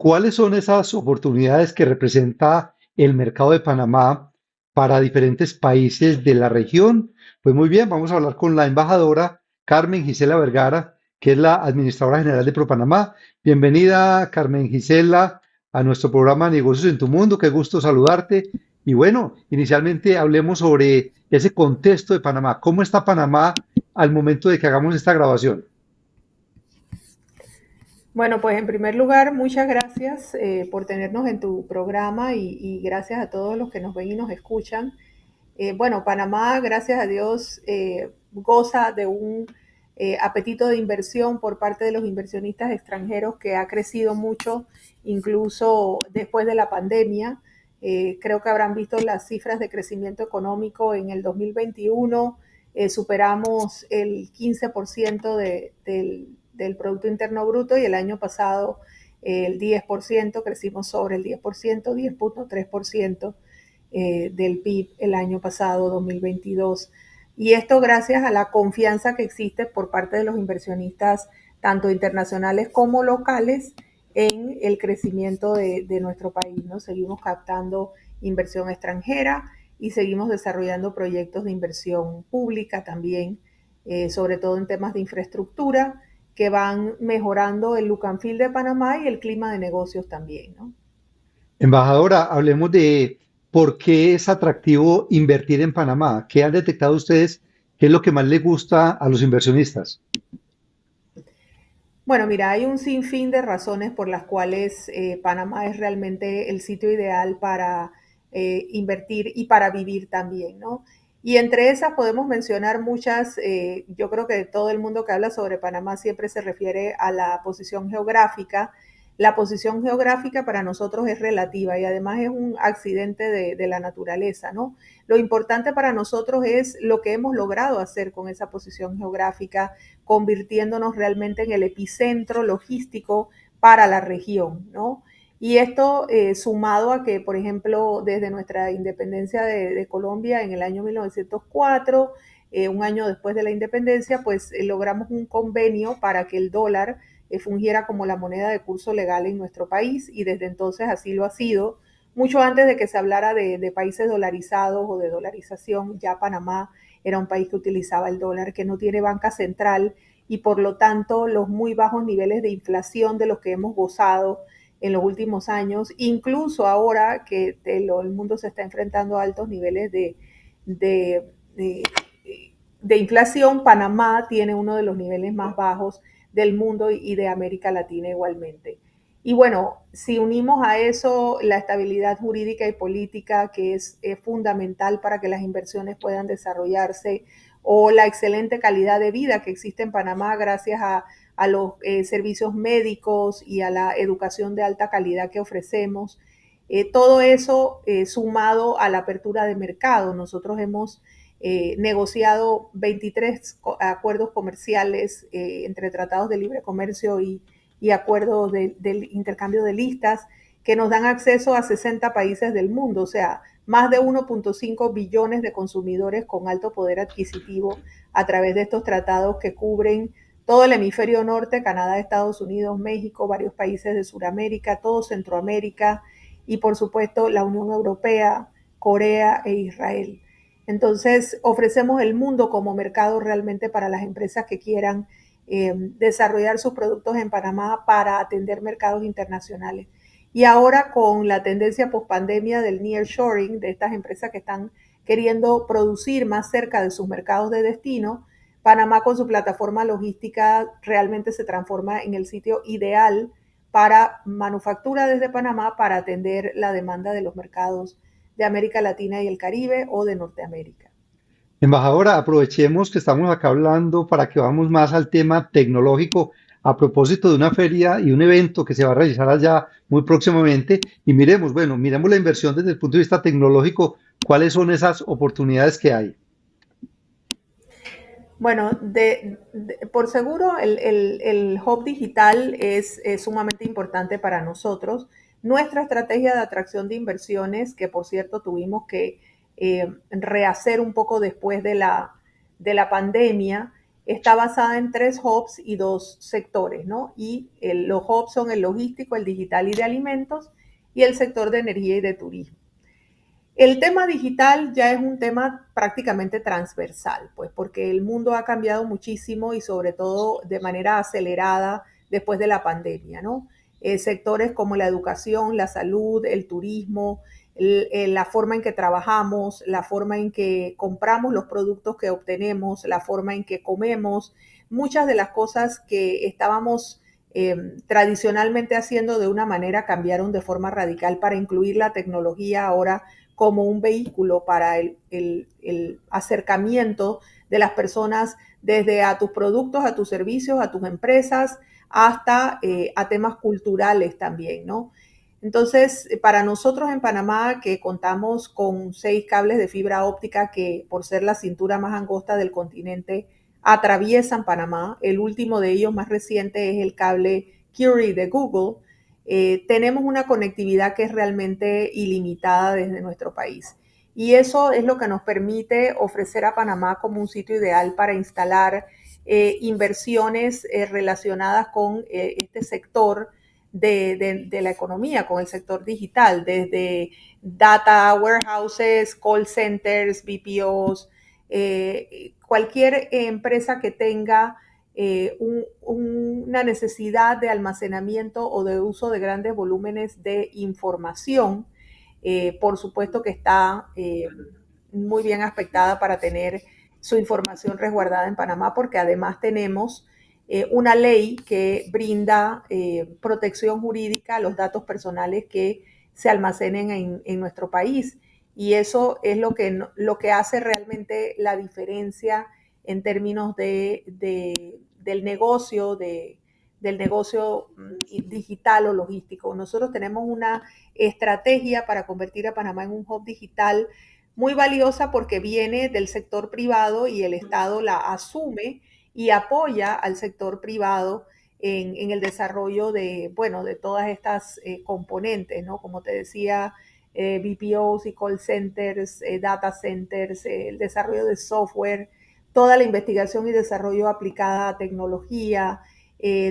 ¿cuáles son esas oportunidades que representa el mercado de Panamá para diferentes países de la región? Pues muy bien, vamos a hablar con la embajadora Carmen Gisela Vergara, que es la administradora general de ProPanamá. Bienvenida, Carmen Gisela, a nuestro programa Negocios en tu Mundo. Qué gusto saludarte. Y bueno, inicialmente hablemos sobre ese contexto de Panamá. ¿Cómo está Panamá al momento de que hagamos esta grabación? Bueno, pues en primer lugar, muchas gracias eh, por tenernos en tu programa y, gracias a todos los que nos ven y nos escuchan. Eh, bueno, Panamá, gracias a Dios, eh, goza de un apetito de inversión por parte de los inversionistas extranjeros que ha crecido mucho, incluso después de la pandemia. creo que habrán visto las cifras de crecimiento económico en el 2021. superamos el 15% de, del del Producto Interno Bruto y el año pasado el 10%, crecimos sobre el 10%, 10.3% eh, del PIB el año pasado, 2022. Y esto gracias a la confianza que existe por parte de los inversionistas, tanto internacionales como locales, en el crecimiento de, nuestro país. ¿no? Seguimos captando inversión extranjera y seguimos desarrollando proyectos de inversión pública también, eh, sobre todo en temas de infraestructura que van mejorando el look and feel de Panamá y el clima de negocios también, ¿no? Embajadora, hablemos de por qué es atractivo invertir en Panamá. ¿Qué han detectado ustedes? ¿Qué es lo que más les gusta a los inversionistas? Bueno, mira, hay un sinfín de razones por las cuales eh, Panamá es realmente el sitio ideal para eh, invertir y para vivir también, ¿no? Y entre esas podemos mencionar muchas, eh, yo creo que todo el mundo que habla sobre Panamá siempre se refiere a la posición geográfica. La posición geográfica para nosotros es relativa y además es un accidente de, de, la naturaleza, ¿no? Lo importante para nosotros es lo que hemos logrado hacer con esa posición geográfica, convirtiéndonos realmente en el epicentro logístico para la región, ¿no? Y esto eh, sumado a que, por ejemplo, desde nuestra independencia de, Colombia en el año 1904, eh, un año después de la independencia, pues eh, logramos un convenio para que el dólar fungiera como la moneda de curso legal en nuestro país y desde entonces así lo ha sido. Mucho antes de que se hablara de, de países dolarizados o de dolarización, ya Panamá era un país que utilizaba el dólar, que no tiene banca central y por lo tanto los muy bajos niveles de inflación de los que hemos gozado en los últimos años, incluso ahora que el mundo se está enfrentando a altos niveles de, de, inflación, Panamá tiene uno de los niveles más bajos del mundo y de América Latina igualmente. Y bueno, si unimos a eso la estabilidad jurídica y política, que es, es, fundamental para que las inversiones puedan desarrollarse, o la excelente calidad de vida que existe en Panamá gracias a a los eh, servicios médicos y a la educación de alta calidad que ofrecemos. Eh, todo eso eh, sumado a la apertura de mercado. Nosotros hemos negociado 23 acuerdos comerciales entre tratados de libre comercio y, acuerdos del intercambio de listas que nos dan acceso a 60 países del mundo, o sea, más de 1.5 billones de consumidores con alto poder adquisitivo a través de estos tratados que cubren todo el hemisferio norte, Canadá, Estados Unidos, México, varios países de Sudamérica, todo Centroamérica y por supuesto la Unión Europea, Corea e Israel. Entonces ofrecemos el mundo como mercado realmente para las empresas que quieran eh, desarrollar sus productos en Panamá para atender mercados internacionales. Y ahora con la tendencia post-pandemia del nearshoring, de estas empresas que están queriendo producir más cerca de sus mercados de destino, Panamá con su plataforma logística realmente se transforma en el sitio ideal para manufactura desde Panamá para atender la demanda de los mercados de América Latina y el Caribe o de Norteamérica. Embajadora, aprovechemos que estamos acá hablando para que vamos más al tema tecnológico a propósito de una feria y un evento que se va a realizar allá muy próximamente y miremos, bueno, miremos la inversión desde el punto de vista tecnológico, cuáles son esas oportunidades que hay. Bueno, de, por seguro el, hub digital es, sumamente importante para nosotros. Nuestra estrategia de atracción de inversiones, que por cierto tuvimos que eh, rehacer un poco después de la, de la pandemia, está basada en tres hubs y dos sectores, ¿no? Y los hubs son el logístico, el digital y de alimentos, y el sector de energía y de turismo. El tema digital ya es un tema prácticamente transversal, pues porque el mundo ha cambiado muchísimo y sobre todo de manera acelerada después de la pandemia, ¿no? Eh, sectores como la educación, la salud, el turismo, la forma en que trabajamos, la forma en que compramos los productos que obtenemos, la forma en que comemos, muchas de las cosas que estábamos eh, tradicionalmente haciendo de una manera cambiaron de forma radical para incluir la tecnología ahora como un vehículo para el, acercamiento de las personas desde a tus productos, a tus servicios, a tus empresas, hasta eh, a temas culturales también, ¿no? Entonces, para nosotros en Panamá, que contamos con seis cables de fibra óptica que por ser la cintura más angosta del continente, atraviesan Panamá, el último de ellos más reciente es el cable Curie de Google, eh, tenemos una conectividad que es realmente ilimitada desde nuestro país. Y eso es lo que nos permite ofrecer a Panamá como un sitio ideal para instalar eh, inversiones eh, relacionadas con eh, este sector de, de, la economía, con el sector digital, desde data warehouses, call centers, BPOs, eh, cualquier empresa que tenga eh, un, una necesidad de almacenamiento o de uso de grandes volúmenes de información, eh, por supuesto que está muy bien aspectada para tener su información resguardada en Panamá, porque además tenemos eh, una ley que brinda eh, protección jurídica a los datos personales que se almacenen en, nuestro país. Y eso es lo que, lo que hace realmente la diferencia en términos de del negocio, de, del negocio mm, digital o logístico. Nosotros tenemos una estrategia para convertir a Panamá en un hub digital muy valiosa porque viene del sector privado y el Estado la asume y apoya al sector privado en, el desarrollo de, bueno, de todas estas eh, componentes, ¿no? Como te decía, eh, BPOs y call centers, eh, data centers, eh, el desarrollo de software, toda la investigación y desarrollo aplicada a tecnología,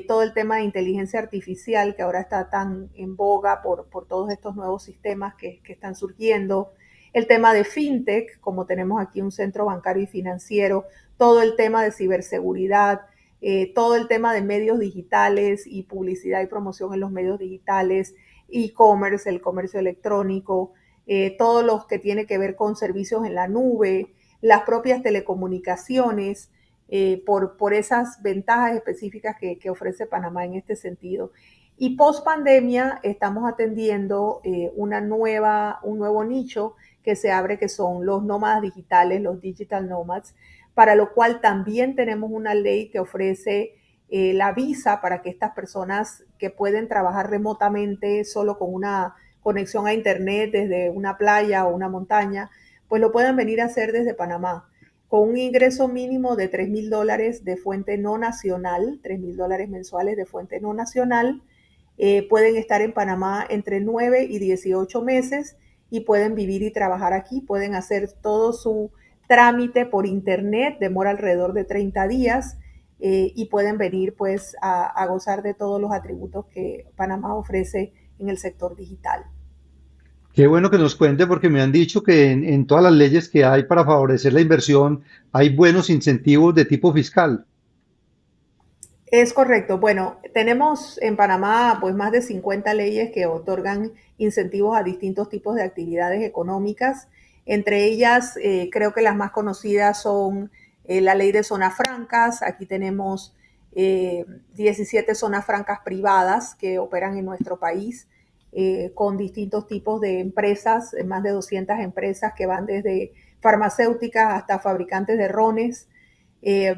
todo el tema de inteligencia artificial que ahora está tan en boga por, por todos estos nuevos sistemas que están surgiendo, el tema de fintech, como tenemos aquí un centro bancario y financiero, todo el tema de ciberseguridad, eh, todo el tema de medios digitales y publicidad y promoción en los medios digitales, e-commerce, el comercio electrónico, eh, todos los que tiene que ver con servicios en la nube, las propias telecomunicaciones, eh, por, por, esas ventajas específicas que, que, ofrece Panamá en este sentido. Y post pandemia estamos atendiendo eh, una nueva, un nuevo nicho que se abre, que son los nómadas digitales, los digital nomads, para lo cual también tenemos una ley que ofrece eh, la visa para que estas personas que pueden trabajar remotamente solo con una conexión a Internet desde una playa o una montaña, pues lo puedan venir a hacer desde Panamá con un ingreso mínimo de 3 mil dólares de fuente no nacional, 3 mil dólares mensuales de fuente no nacional. Eh, pueden estar en Panamá entre 9 y 18 meses y pueden vivir y trabajar aquí, pueden hacer todo su trámite por internet, demora alrededor de 30 días eh, y pueden venir pues a, gozar de todos los atributos que Panamá ofrece en el sector digital. Qué bueno que nos cuente porque me han dicho que en, todas las leyes que hay para favorecer la inversión hay buenos incentivos de tipo fiscal. Es correcto. Bueno, tenemos en Panamá pues más de 50 leyes que otorgan incentivos a distintos tipos de actividades económicas. Entre ellas, eh, creo que las más conocidas son eh, la ley de zonas francas. Aquí tenemos eh, 17 zonas francas privadas que operan en nuestro país eh, con distintos tipos de empresas, más de 200 empresas que van desde farmacéuticas hasta fabricantes de rones. Eh,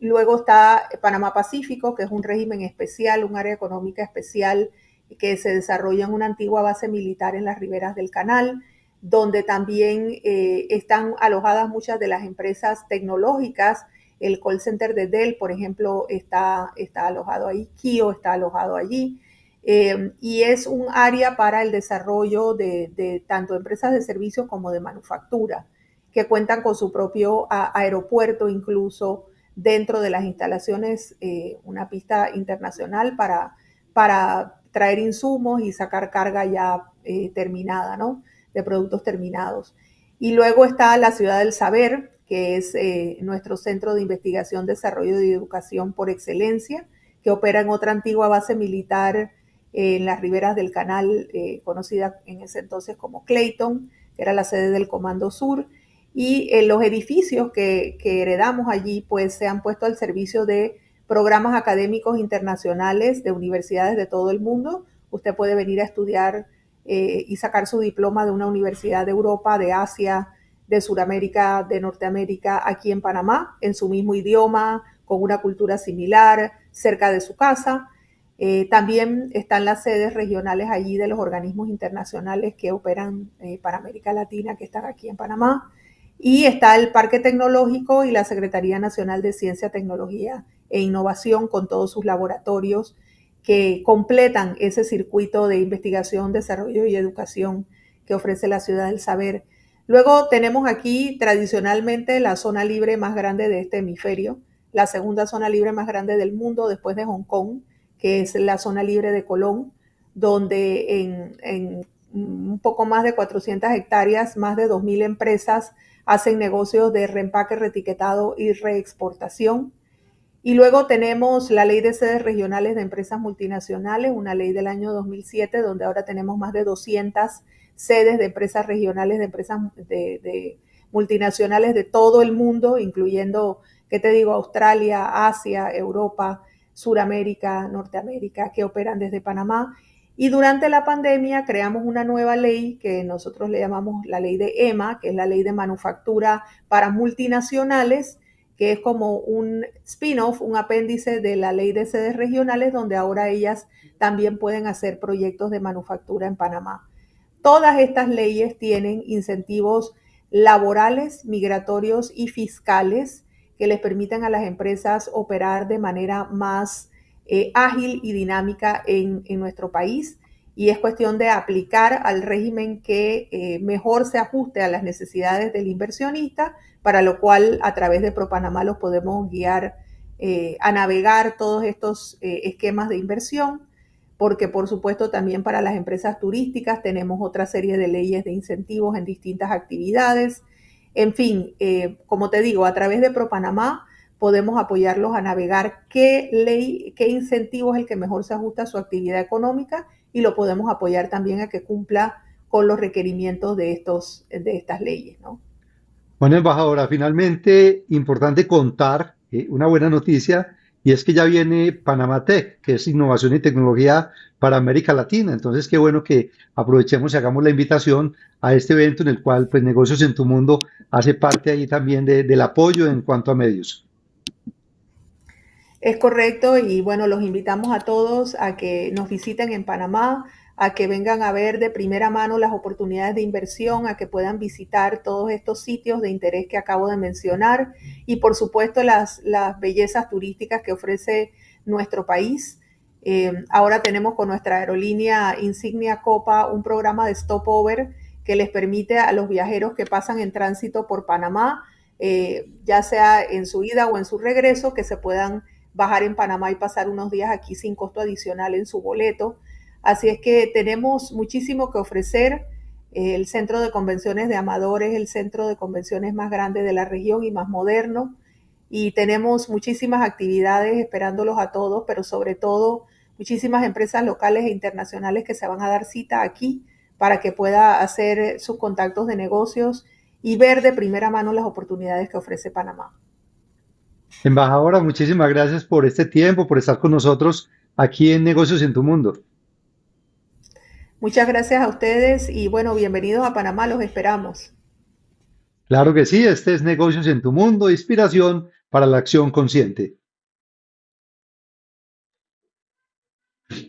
luego está Panamá Pacífico, que es un régimen especial, un área económica especial que se desarrolla en una antigua base militar en las riberas del canal, donde también eh, están alojadas muchas de las empresas tecnológicas. El call center de Dell, por ejemplo, está, está alojado ahí, Kio está alojado allí. Eh, y es un área para el desarrollo de, de, tanto empresas de servicios como de manufactura, que cuentan con su propio a, aeropuerto incluso, dentro de las instalaciones, eh, una pista internacional para, para traer insumos y sacar carga ya eh, terminada, ¿no? De productos terminados. Y luego está la Ciudad del Saber, que es eh, nuestro centro de investigación, desarrollo y educación por excelencia, que opera en otra antigua base militar en las riberas del canal, conocida en ese entonces como Clayton, que era la sede del Comando Sur y eh, los edificios que, heredamos allí pues se han puesto al servicio de programas académicos internacionales de universidades de todo el mundo. Usted puede venir a estudiar eh, y sacar su diploma de una universidad de Europa, de Asia, de Sudamérica, de Norteamérica, aquí en Panamá, en su mismo idioma, con una cultura similar, cerca de su casa. Eh, también están las sedes regionales allí de los organismos internacionales que operan para América Latina, que están aquí en Panamá. Y está el Parque Tecnológico y la Secretaría Nacional de Ciencia, Tecnología e Innovación con todos sus laboratorios que completan ese circuito de investigación, desarrollo y educación que ofrece la ciudad del saber. Luego tenemos aquí tradicionalmente la zona libre más grande de este hemisferio, la segunda zona libre más grande del mundo después de Hong Kong, que es la zona libre de Colón, donde en, un poco más de 400 hectáreas, más de 2.000 empresas hacen negocios de reempaque, retiquetado y reexportación. Y luego tenemos la ley de sedes regionales de empresas multinacionales, una ley del año 2007, donde ahora tenemos más de 200 sedes de empresas regionales, de empresas de, multinacionales de todo el mundo, incluyendo, ¿qué te digo?, Australia, Asia, Europa, Suramérica, Norteamérica, que operan desde Panamá. Y durante la pandemia creamos una nueva ley que nosotros le llamamos la ley de EMA, que es la ley de manufactura para multinacionales, que es como un spin-off, un apéndice de la ley de sedes regionales, donde ahora ellas también pueden hacer proyectos de manufactura en Panamá. Todas estas leyes tienen incentivos laborales, migratorios y fiscales que les permiten a las empresas operar de manera más eh, ágil y dinámica en, nuestro país y es cuestión de aplicar al régimen que eh, mejor se ajuste a las necesidades del inversionista, para lo cual a través de ProPanamá los podemos guiar eh, a navegar todos estos esquemas de inversión, porque por supuesto también para las empresas turísticas tenemos otra serie de leyes de incentivos en distintas actividades. En fin, como te digo, a través de ProPanamá podemos apoyarlos a navegar qué ley, qué incentivo es el que mejor se ajusta a su actividad económica y lo podemos apoyar también a que cumpla con los requerimientos de, estos, de estas leyes. ¿no? Bueno, embajadora, finalmente importante contar eh, una buena noticia y es que ya viene Panamá Tech, que es innovación y tecnología para América Latina. Entonces, qué bueno que aprovechemos y hagamos la invitación a este evento en el cual pues, Negocios en tu Mundo hace parte ahí también del apoyo en cuanto a medios. Es correcto y bueno, los invitamos a todos a que nos visiten en Panamá, a que vengan a ver de primera mano las oportunidades de inversión, a que puedan visitar todos estos sitios de interés que acabo de mencionar y por supuesto las, las bellezas turísticas que ofrece nuestro país. Eh, ahora tenemos con nuestra aerolínea Insignia Copa un programa de stopover que les permite a los viajeros que pasan en tránsito por Panamá, eh, ya sea en su ida o en su regreso, que se puedan bajar en Panamá y pasar unos días aquí sin costo adicional en su boleto. Así es que tenemos muchísimo que ofrecer. El centro de convenciones de Amadores, el centro de convenciones más grande de la región y más moderno. Y tenemos muchísimas actividades esperándolos a todos, pero sobre todo muchísimas empresas locales e internacionales que se van a dar cita aquí para que pueda hacer sus contactos de negocios y ver de primera mano las oportunidades que ofrece Panamá. Embajadora, muchísimas gracias por este tiempo, por estar con nosotros aquí en Negocios en tu Mundo. Muchas gracias a ustedes y bueno, bienvenidos a Panamá, los esperamos. Claro que sí, este es Negocios en tu Mundo, inspiración para la acción consciente.